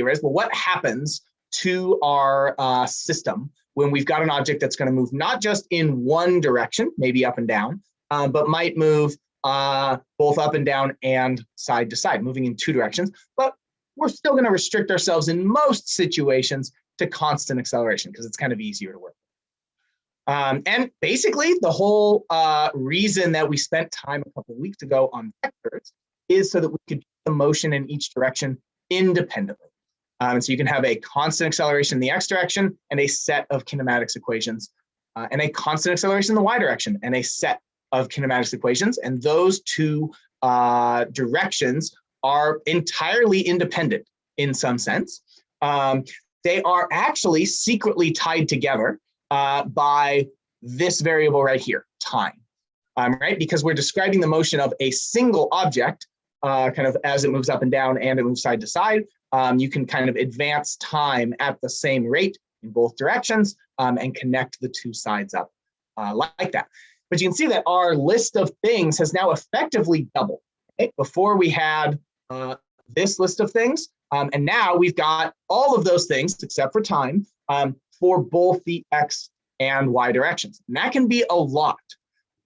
here is, well, what happens to our uh, system when we've got an object that's going to move not just in one direction, maybe up and down, um, but might move uh, both up and down and side to side, moving in two directions. But we're still going to restrict ourselves in most situations to constant acceleration because it's kind of easier to work. Um, and basically, the whole uh, reason that we spent time a couple weeks ago on vectors is so that we could do the motion in each direction independently. Um, and so you can have a constant acceleration in the x direction and a set of kinematics equations, uh, and a constant acceleration in the y direction and a set of kinematics equations. And those two uh, directions are entirely independent in some sense. Um, they are actually secretly tied together uh, by this variable right here, time, um, right? Because we're describing the motion of a single object uh, kind of as it moves up and down and it moves side to side. Um, you can kind of advance time at the same rate in both directions um, and connect the two sides up uh, like that. But you can see that our list of things has now effectively doubled. Okay? Before we had uh, this list of things, um, and now we've got all of those things except for time um, for both the X and Y directions. And that can be a lot.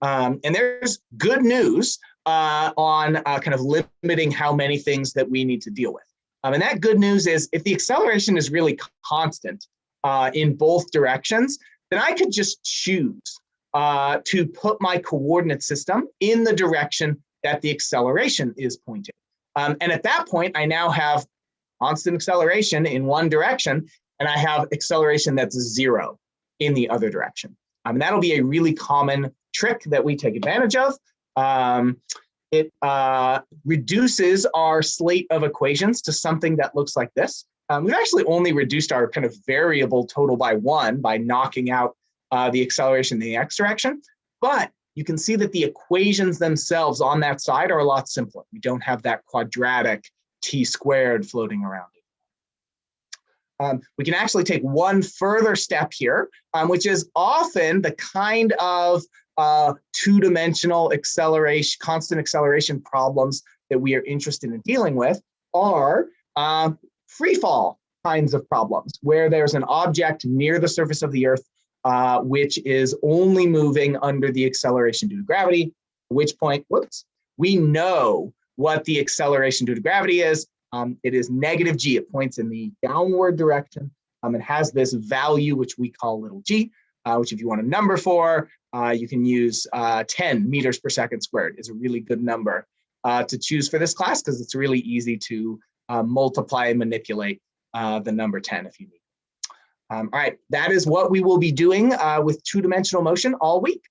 Um, and there's good news uh, on uh, kind of limiting how many things that we need to deal with. Um, and that good news is if the acceleration is really constant uh, in both directions, then I could just choose uh, to put my coordinate system in the direction that the acceleration is pointing. Um, and at that point, I now have constant acceleration in one direction, and I have acceleration that's zero in the other direction. Um, and that'll be a really common trick that we take advantage of. Um, it uh, reduces our slate of equations to something that looks like this. Um, we've actually only reduced our kind of variable total by one by knocking out uh, the acceleration in the x direction. But you can see that the equations themselves on that side are a lot simpler. We don't have that quadratic t squared floating around. Um, we can actually take one further step here, um, which is often the kind of uh, two-dimensional acceleration, constant acceleration problems that we are interested in dealing with are uh, free fall kinds of problems where there's an object near the surface of the earth uh, which is only moving under the acceleration due to gravity, which point, whoops, we know what the acceleration due to gravity is. Um, it is negative g, it points in the downward direction. Um, it has this value, which we call little g, uh, which if you want a number for, uh, you can use uh, 10 meters per second squared is a really good number uh, to choose for this class because it's really easy to uh, multiply and manipulate uh, the number 10 if you need. Um, all right, that is what we will be doing with two-dimensional motion all week.